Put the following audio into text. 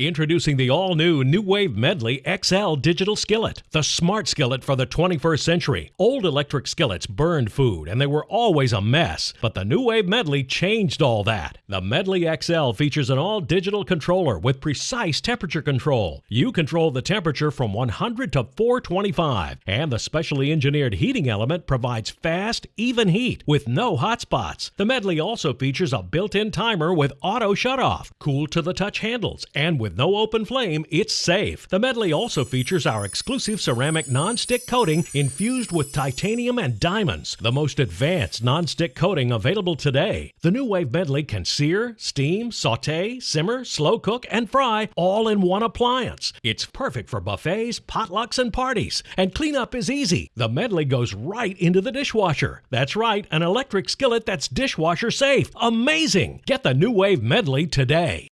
Introducing the all new NuWave Medley XL digital skillet, the smart skillet for the 21st century. Old electric skillets burned food and they were always a mess, but the NuWave Medley changed all that. The Medley XL features an all digital controller with precise temperature control. You control the temperature from 100 to 425, and the specially engineered heating element provides fast, even heat with no hot spots. The Medley also features a built in timer with auto shutoff, cool to the touch handles, and with no open flame, it's safe. The Medley also features our exclusive ceramic non-stick coating infused with titanium and diamonds, the most advanced non-stick coating available today. The NuWave Medley can sear, steam, saute, simmer, slow cook, and fry all in one appliance. It's perfect for buffets, potlucks, and parties. And cleanup is easy. The Medley goes right into the dishwasher. That's right, an electric skillet that's dishwasher safe. Amazing! Get the NuWave Medley today.